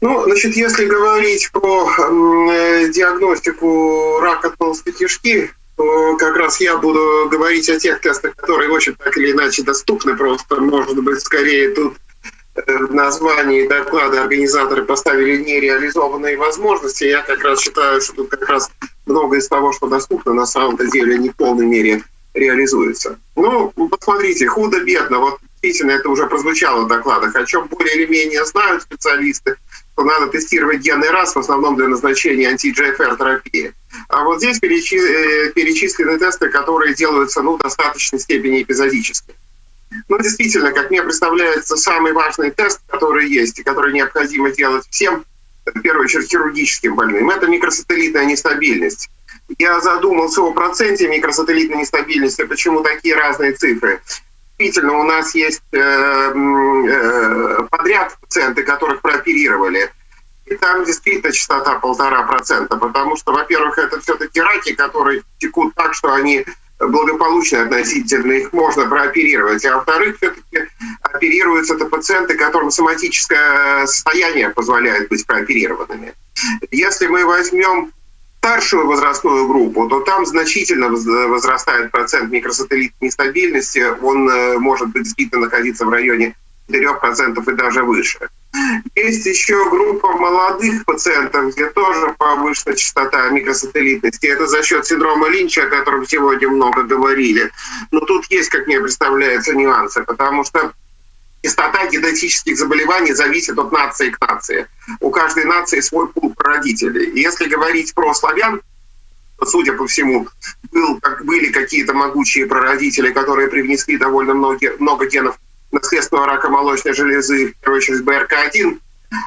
Ну, значит, если говорить про э, диагностику рака толстой кишки, то как раз я буду говорить о тех тестах, которые очень так или иначе доступны. Просто, может быть, скорее тут э, в доклада организаторы поставили нереализованные возможности. Я как раз считаю, что тут как раз много из того, что доступно, на самом-то деле не в полной мере реализуется. Ну, посмотрите, худо-бедно. Вот действительно это уже прозвучало в докладах, о чем более или менее знают специалисты, что надо тестировать генный раз в основном для назначения анти-GFR-терапии. А вот здесь э, перечислены тесты, которые делаются ну, в достаточной степени эпизодически. Ну, действительно, как мне представляется, самый важный тест, который есть и который необходимо делать всем, в первую очередь хирургическим больным, это микросателлитная нестабильность. Я задумался о проценте микросателлитной нестабильности, почему такие разные цифры действительно у нас есть э, э, подряд пациенты, которых прооперировали. И там действительно частота полтора процента, потому что, во-первых, это все-таки раки, которые текут так, что они благополучны относительно, их можно прооперировать. А во-вторых, все-таки оперируются это пациенты, которым соматическое состояние позволяет быть прооперированными. Если мы возьмем старшую возрастную группу, то там значительно возрастает процент микросателлитной нестабильности. Он э, может быть действительно находиться в районе 4% и даже выше. Есть еще группа молодых пациентов, где тоже повышена частота микросателлитности. Это за счет синдрома Линча, о котором сегодня много говорили. Но тут есть, как мне представляется, нюансы, потому что частота генетических заболеваний зависит от нации к нации. У каждой нации свой пул прародителей. если говорить про славян, судя по всему, был, как, были какие-то могучие прародители, которые привнесли довольно много, много генов наследственного рака молочной железы, в первую очередь БРК1,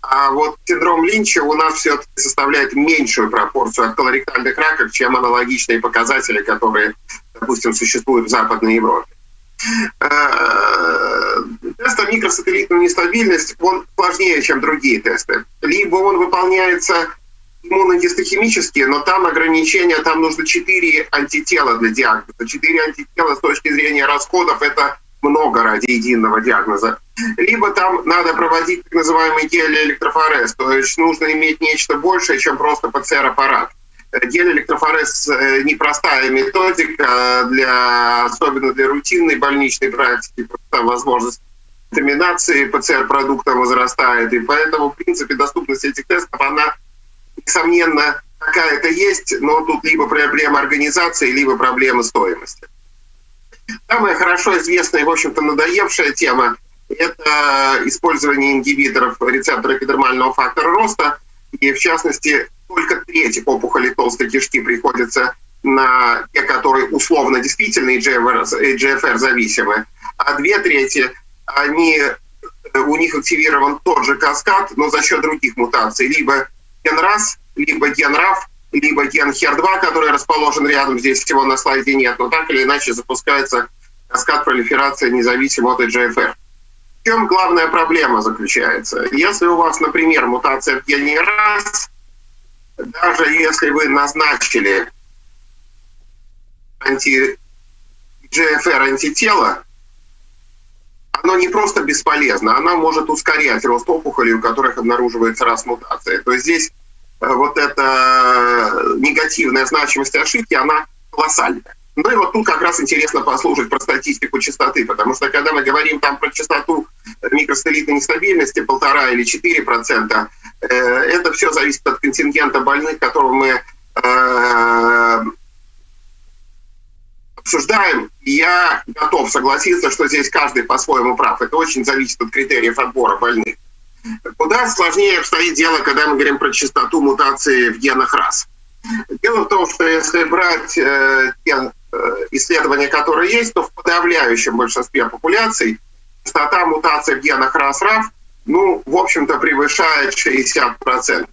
а вот синдром Линча у нас все-таки составляет меньшую пропорцию от колоректальных раков, чем аналогичные показатели, которые, допустим, существуют в Западной Европе. Э, тест о микросателлитную нестабильность, он сложнее, чем другие тесты. Либо он выполняется иммуногистохимически, но там ограничения, там нужно 4 антитела для диагноза. 4 антитела с точки зрения расходов – это много ради единого диагноза. Либо там надо проводить так называемый гелиэлектрофорез, то есть нужно иметь нечто большее, чем просто ПЦР-аппарат. Гель-электрофорез э, непростая методика, для, особенно для рутинной больничной практики, там возможность контаминации ПЦР-продукта возрастает, и поэтому, в принципе, доступность этих тестов, она, несомненно, какая-то есть, но тут либо проблема организации, либо проблема стоимости. Самая хорошо известная и, в общем-то, надоевшая тема – это использование ингибиторов рецептора эпидермального фактора роста, и, в частности, только треть опухолей толстой кишки приходится на те, которые условно действительно GFR-зависимы, а две трети, они, у них активирован тот же каскад, но за счет других мутаций. Либо ген-РАС, либо ген-РАФ, либо ген HER2, который расположен рядом, здесь всего на слайде нет, но так или иначе запускается каскад пролиферации независимо от GFR. В чем главная проблема заключается? Если у вас, например, мутация в гене РАС, даже если вы назначили анти GFR оно не просто бесполезно, оно может ускорять рост опухолей, у которых обнаруживается раз мутация. То есть здесь э, вот эта негативная значимость ошибки, она колоссальная. Ну и вот тут как раз интересно послушать про статистику частоты, потому что когда мы говорим там про частоту микростелитной нестабильности полтора или четыре процента, э, это все зависит от контингента больных, которого мы э, обсуждаем. Я готов согласиться, что здесь каждый по-своему прав. Это очень зависит от критериев отбора больных. Куда сложнее обстоит дело, когда мы говорим про частоту мутации в генах РАС. Дело в том, что если брать э, те Э, исследования, которые есть, то в подавляющем большинстве популяций частота мутаций в генах РАС-РАФ, ну, в общем-то, превышает 60%.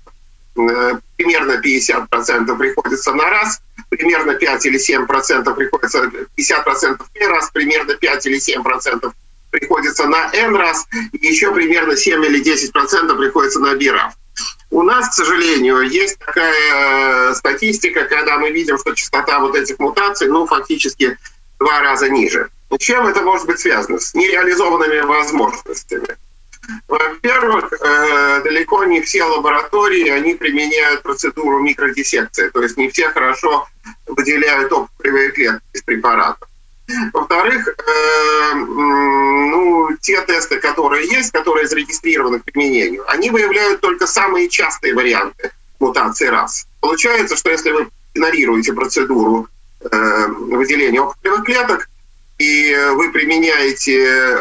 Э, примерно 50% приходится на раз, примерно 5 или 7% приходится, 50% в раз, примерно 5 или 7% приходится на N раз, и еще примерно 7 или 10% приходится на BRAF. У нас, к сожалению, есть такая э, статистика, когда мы видим, что частота вот этих мутаций, ну, фактически два раза ниже. Чем это может быть связано? С нереализованными возможностями. Во-первых, э, далеко не все лаборатории, они применяют процедуру микродиссекции, то есть не все хорошо выделяют опухолевые клетки из препаратов. Во-вторых, э, ну, те тесты, которые есть, которые зарегистрированы к применению, они выявляют только самые частые варианты мутации раз. Получается, что если вы игнорируете процедуру э, выделения опухолевых клеток, и вы применяете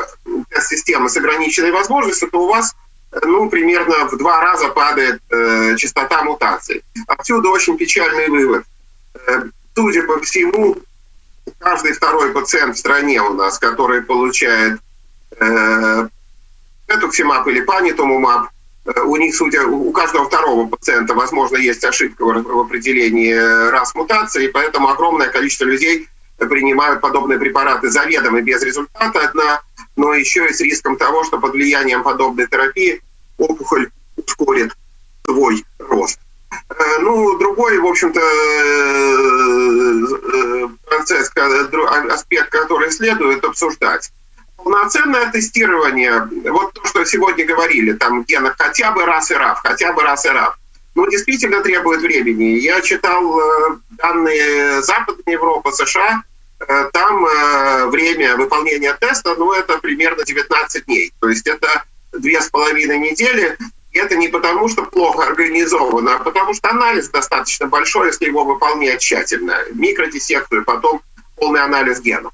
тест-системы с ограниченной возможностью, то у вас ну, примерно в два раза падает э, частота мутаций. Отсюда очень печальный вывод. Э, судя по всему, каждый второй пациент в стране у нас, который получает э, этуксимаб или панитумумаб, э, у них, судя, у каждого второго пациента, возможно, есть ошибка в определении раз мутации, поэтому огромное количество людей принимают подобные препараты заведомо без результата, одна, но еще и с риском того, что под влиянием подобной терапии опухоль ускорит свой рост. Э, ну, другой, в общем-то, э, э, процесс, аспект, который следует обсуждать. Полноценное тестирование, вот то, что сегодня говорили, там генах хотя бы раз и раф, хотя бы раз и раф, ну, действительно требует времени. Я читал данные Западной Европы, США, там время выполнения теста, ну, это примерно 19 дней. То есть это две с половиной недели, это не потому, что плохо организовано, а потому что анализ достаточно большой, если его выполнять тщательно. Микродиссекцию, потом полный анализ генов.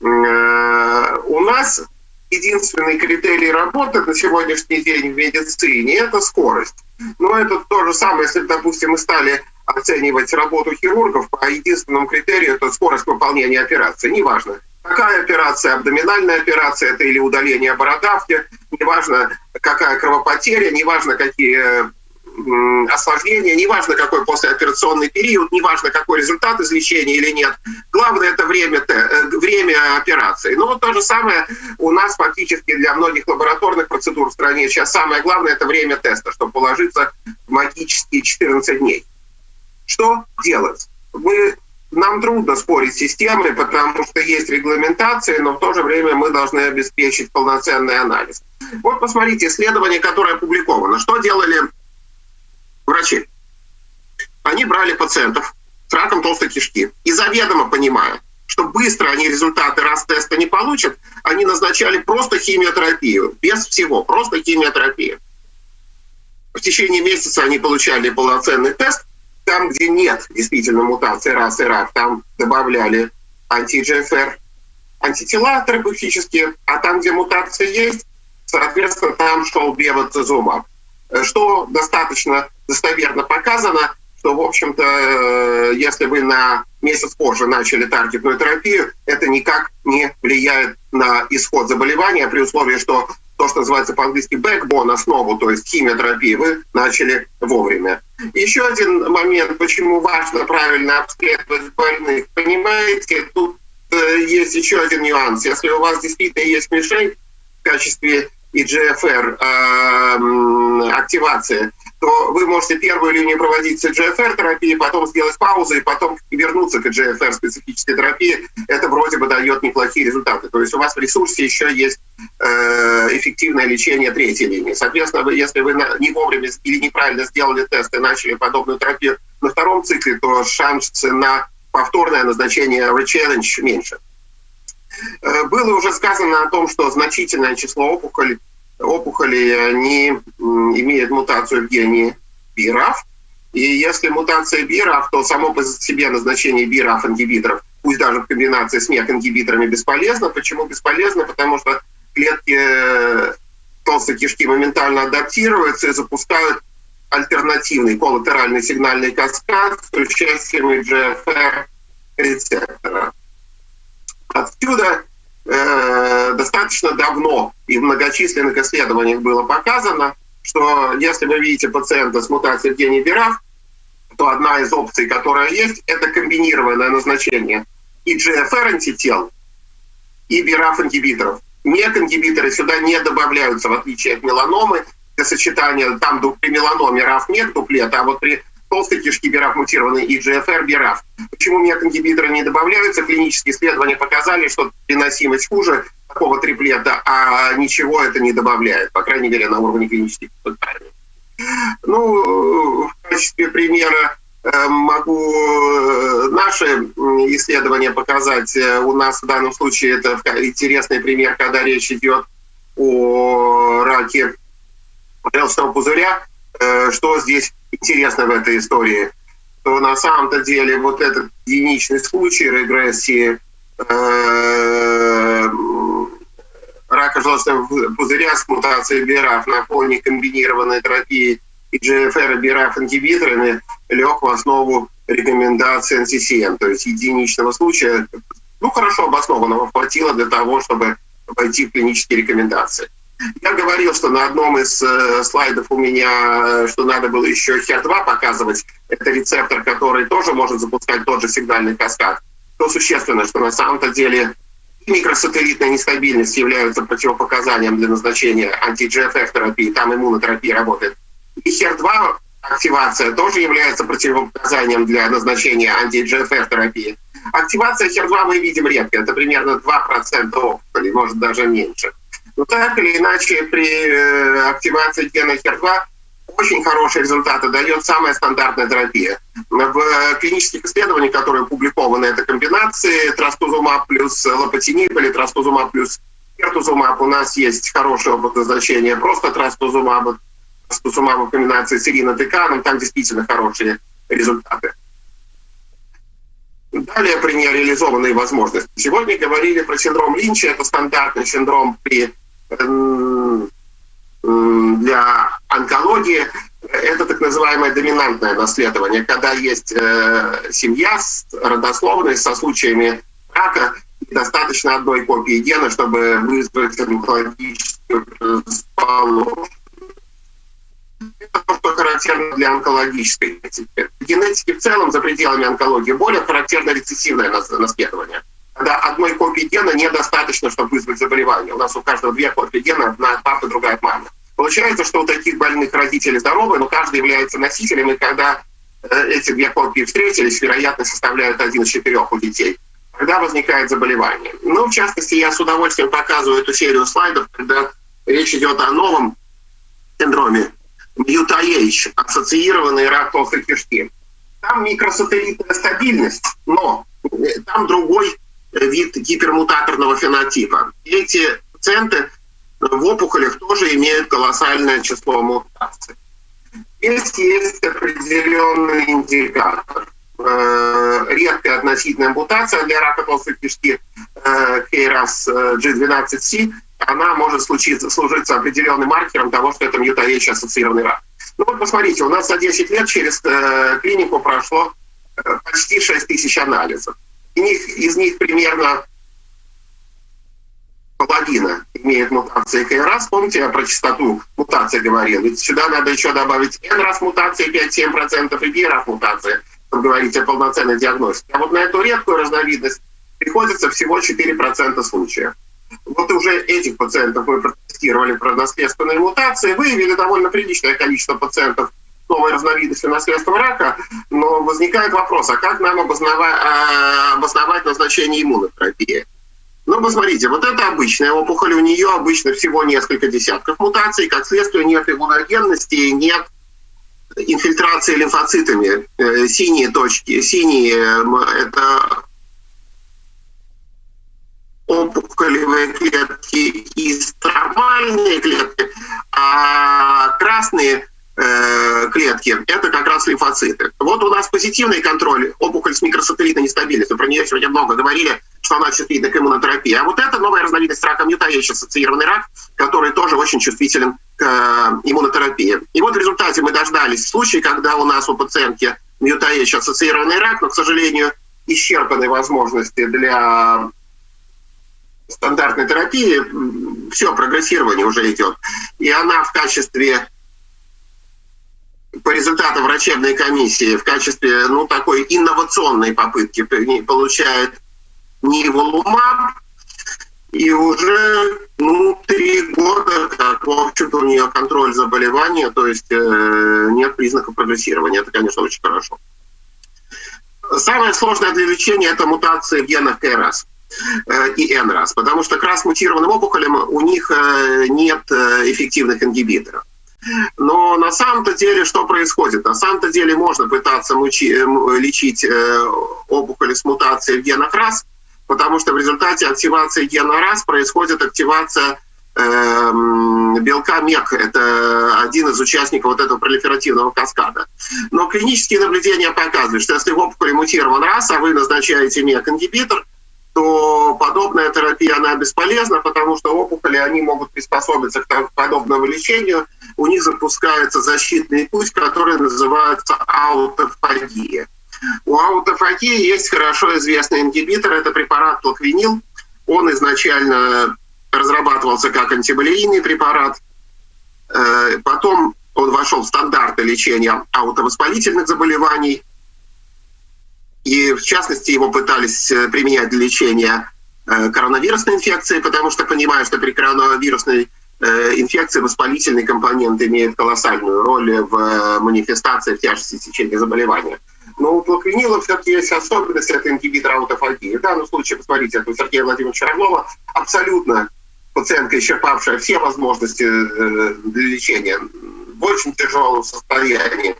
Э, у нас единственный критерий работы на сегодняшний день в медицине – это скорость. Но это то же самое, если, допустим, мы стали оценивать работу хирургов по единственному критерию – это скорость выполнения операции. Неважно, какая операция, абдоминальная операция это или удаление бородавки, неважно, какая кровопотеря, неважно, какие осложнения, неважно, какой послеоперационный период, неважно, какой результат излечения или нет. Главное – это время, э, время операции. Ну вот то же самое у нас фактически для многих лабораторных процедур в стране. Сейчас самое главное – это время теста, чтобы положиться в магические 14 дней. Что делать? Мы нам трудно спорить с системой, потому что есть регламентация, но в то же время мы должны обеспечить полноценный анализ. Вот посмотрите, исследование, которое опубликовано. Что делали врачи? Они брали пациентов с раком толстой кишки и заведомо понимая, что быстро они результаты раз теста не получат, они назначали просто химиотерапию, без всего, просто химиотерапию. В течение месяца они получали полноценный тест, там, где нет действительно мутации РАС и РАФ, там добавляли анти-GFR антитела терапевтические, а там, где мутация есть, соответственно, там шел бевацизумаб. Что достаточно достоверно показано, что, в общем-то, э, если вы на месяц позже начали таргетную терапию, это никак не влияет на исход заболевания при условии, что то, что называется по-английски backbone, основу, то есть химиотерапии, вы начали вовремя. Еще один момент, почему важно правильно обследовать больных. Понимаете, тут э, есть еще один нюанс. Если у вас действительно есть мишень в качестве EGFR э, активации, то вы можете первую линию проводить с EGFR-терапией, потом сделать паузу и потом вернуться к EGFR-специфической терапии. Это вроде бы дает неплохие результаты. То есть у вас в ресурсе еще есть э, эффективное лечение третьей линии. Соответственно, вы, если вы не вовремя или неправильно сделали тест и начали подобную терапию на втором цикле, то шансы на повторное назначение re-challenge меньше. Э, было уже сказано о том, что значительное число опухолей опухоли, они имеют мутацию в гене BRAF. И если мутация BRAF, то само по себе назначение BRAF-ингибиторов, пусть даже в комбинации с MEK-ингибиторами, бесполезно. Почему бесполезно? Потому что клетки э, толстой кишки моментально адаптируются и запускают альтернативный коллатеральный сигнальный каскад с участием GFR рецептора. Отсюда э, достаточно давно и в многочисленных исследованиях было показано, что если вы видите пациента с мутацией в гене BRAF, то одна из опций, которая есть, это комбинированное назначение и GFR антител, и BRAF ингибиторов. MEK-ингибиторы сюда не добавляются, в отличие от меланомы, для сочетания там при меланоме RAF-MEK дуплет, а вот при толстой кишки BRAF мутированный и GFR BRAF. Почему MEK-ингибиторы не добавляются? Клинические исследования показали, что переносимость хуже такого триплета, а ничего это не добавляет, по крайней мере, на уровне клинических испытаний. Ну, в качестве примера э, могу э, наши исследования показать. У нас в данном случае это интересный пример, когда речь идет о раке желчного пузыря. Что здесь интересно в этой истории? То на самом-то деле вот этот единичный случай регрессии рака желчного пузыря с мутацией БРАФ на фоне комбинированной терапии и GFR и BRAF ингибиторами лег в основу рекомендации NCCN, то есть единичного случая, ну, хорошо обоснованного, хватило для того, чтобы войти в клинические рекомендации. Я говорил, что на одном из э, слайдов у меня, что надо было еще HER2 показывать. Это рецептор, который тоже может запускать тот же сигнальный каскад. То существенно, что на самом-то деле микросателлитная нестабильность являются противопоказанием для назначения анти-GFF терапии, там иммунотерапия работает. И HER2 активация тоже является противопоказанием для назначения анти-GFF терапии. Активация HER2 мы видим редко, это примерно 2% опухолей, может даже меньше. Но так или иначе при э, активации гена HER2 очень хорошие результаты дает самая стандартная терапия. В клинических исследованиях, которые опубликованы, это комбинации трастузумаб плюс лопатиниб или трастузумаб плюс кертузумаб. У нас есть хорошее опыт назначения просто трастузумаба, трастузумаба в комбинации с иринотеканом. Там действительно хорошие результаты. Далее при нереализованные возможности. Сегодня говорили про синдром Линча. Это стандартный синдром при для онкологии это так называемое доминантное наследование, когда есть э, семья с родословной со случаями рака, достаточно одной копии гена, чтобы вызвать онкологическую расположенность. Это то, что характерно для онкологической генетики. Генетики в целом за пределами онкологии более характерно рецессивное наследование. Когда одной копии гена недостаточно, чтобы вызвать заболевание. У нас у каждого две копии гена, одна от другая от. Получается, что у таких больных родители здоровы, но каждый является носителем, и когда э, эти две копии встретились, вероятность составляет один из четырех у детей. Когда возникает заболевание. Ну, в частности, я с удовольствием показываю эту серию слайдов, когда речь идет о новом синдроме MUTAH, ассоциированный рак толстой кишки. Там микросателлитная стабильность, но э, там другой вид гипермутаторного фенотипа. Эти пациенты в опухолях тоже имеют колоссальное число мутаций. Здесь есть определенный индикатор. Э, редкая относительная мутация для рака толстой кишки KRAS э, G12C, она может случиться, служиться определенным маркером того, что это мьютаечь ассоциированный рак. Ну вот посмотрите, у нас за 10 лет через э, клинику прошло почти 6 тысяч анализов. Из них, из них примерно половина имеет мутации КРАС. Помните, я про частоту мутации говорил? Ведь сюда надо еще добавить N раз мутации 5-7% и B раз мутации, чтобы говорить о полноценной диагностике. А вот на эту редкую разновидность приходится всего 4% случаев. Вот уже этих пациентов мы протестировали про наследственные мутации, выявили довольно приличное количество пациентов новой разновидности наследственного рака, но возникает вопрос, а как нам обосновать, а, обосновать назначение иммунотерапии? Ну, посмотрите, вот это обычная опухоль, у нее обычно всего несколько десятков мутаций, как следствие нет иммуногенности, нет инфильтрации лимфоцитами. Э, синие точки, синие – это опухолевые клетки и стромальные клетки, а красные э, клетки – это как раз лимфоциты. Вот у нас позитивный контроль, опухоль с микросателлитной нестабильностью, про нее сегодня много говорили, что она чувствительна к иммунотерапии. А вот это новая разновидность рака мютающий ассоциированный рак, который тоже очень чувствителен к э, иммунотерапии. И вот в результате мы дождались случая, когда у нас у пациентки мютающий ассоциированный рак, но, к сожалению, исчерпаны возможности для стандартной терапии, все, прогрессирование уже идет. И она в качестве по результатам врачебной комиссии в качестве ну, такой инновационной попытки получает ниволумаб, и уже ну, три года, как, в общем-то, у нее контроль заболевания, то есть э, нет признаков прогрессирования. Это, конечно, очень хорошо. Самое сложное для лечения – это мутации в генах КРАС э, и НРАС, потому что к раз мутированным опухолям у них э, нет э, эффективных ингибиторов. Но на самом-то деле что происходит? На самом-то деле можно пытаться лечить опухоли с мутацией в генах РАС, потому что в результате активации гена РАС происходит активация э, белка МЕК. Это один из участников вот этого пролиферативного каскада. Но клинические наблюдения показывают, что если в опухоли мутирован РАС, а вы назначаете МЕК-ингибитор, то подобная терапия, она бесполезна, потому что опухоли, они могут приспособиться к подобному лечению. У них запускается защитный путь, который называется аутофагия. У аутофагии есть хорошо известный ингибитор, это препарат плаквинил. Он изначально разрабатывался как антиболейный препарат. Э, потом он вошел в стандарты лечения аутовоспалительных заболеваний. И в частности его пытались э, применять для лечения э, коронавирусной инфекции, потому что понимаю, что при коронавирусной инфекции воспалительный компонент имеет колоссальную роль в манифестации в тяжести течения заболевания. Но у плаквинила все-таки есть особенность, это ингибитор аутофагии. В данном случае, посмотрите, это у Сергея Владимировича Орлова абсолютно пациентка, исчерпавшая все возможности э, для лечения, в очень тяжелом состоянии,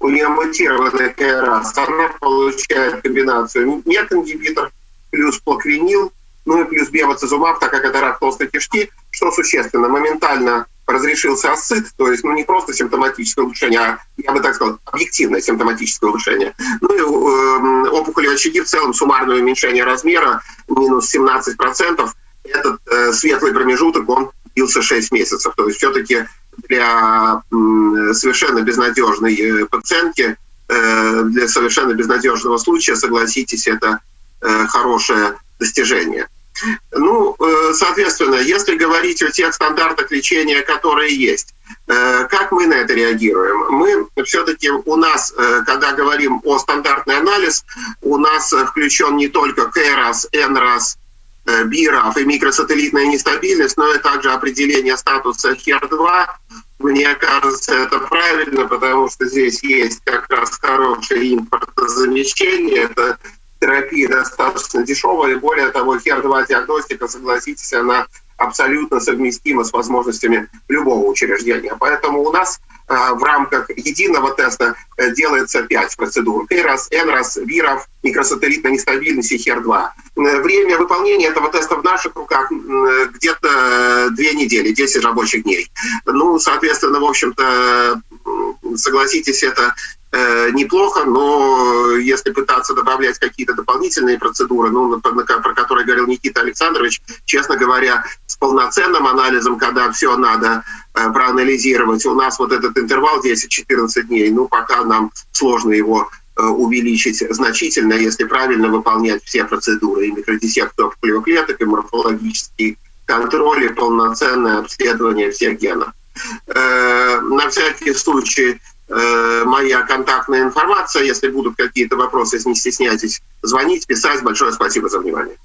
у нее мутированная КРАС, она получает комбинацию мек-ингибитор плюс плаквинил, ну и плюс бевацизумаб, так как это рак толстой кишки, что существенно, моментально разрешился асцит, то есть ну, не просто симптоматическое улучшение, а, я бы так сказал, объективное симптоматическое улучшение. Ну и э, опухоли очаги в целом суммарное уменьшение размера минус 17%. Этот э, светлый промежуток, он длился 6 месяцев. То есть все-таки для э, совершенно безнадежной пациентки, э, для совершенно безнадежного случая, согласитесь, это э, хорошее достижение. Ну, э, соответственно, если говорить о тех стандартах лечения, которые есть, э, как мы на это реагируем? Мы все-таки у нас, э, когда говорим о стандартный анализ, у нас включен не только КРАС, НРАС, БИРАФ и микросателлитная нестабильность, но и также определение статуса ХЕР-2. Мне кажется, это правильно, потому что здесь есть как раз хорошее импортозамещение. Это терапия достаточно дешевая, более того, HER2-диагностика, согласитесь, она абсолютно совместима с возможностями любого учреждения. Поэтому у нас э, в рамках единого теста э, делается пять процедур. КРАС, НРАС, ВИРов, микросателлитная нестабильность и HER2. Э, время выполнения этого теста в наших руках где-то две недели, 10 рабочих дней. Ну, соответственно, в общем-то, согласитесь, это Э, неплохо, но если пытаться добавлять какие-то дополнительные процедуры, ну, про которые говорил Никита Александрович, честно говоря, с полноценным анализом, когда все надо э, проанализировать, у нас вот этот интервал 10-14 дней, ну, пока нам сложно его э, увеличить значительно, если правильно выполнять все процедуры, и микродиссекцию клеток, и морфологический контроль, и полноценное обследование всех генов. На всякий случай Э, моя контактная информация. Если будут какие-то вопросы, не стесняйтесь звонить, писать. Большое спасибо за внимание.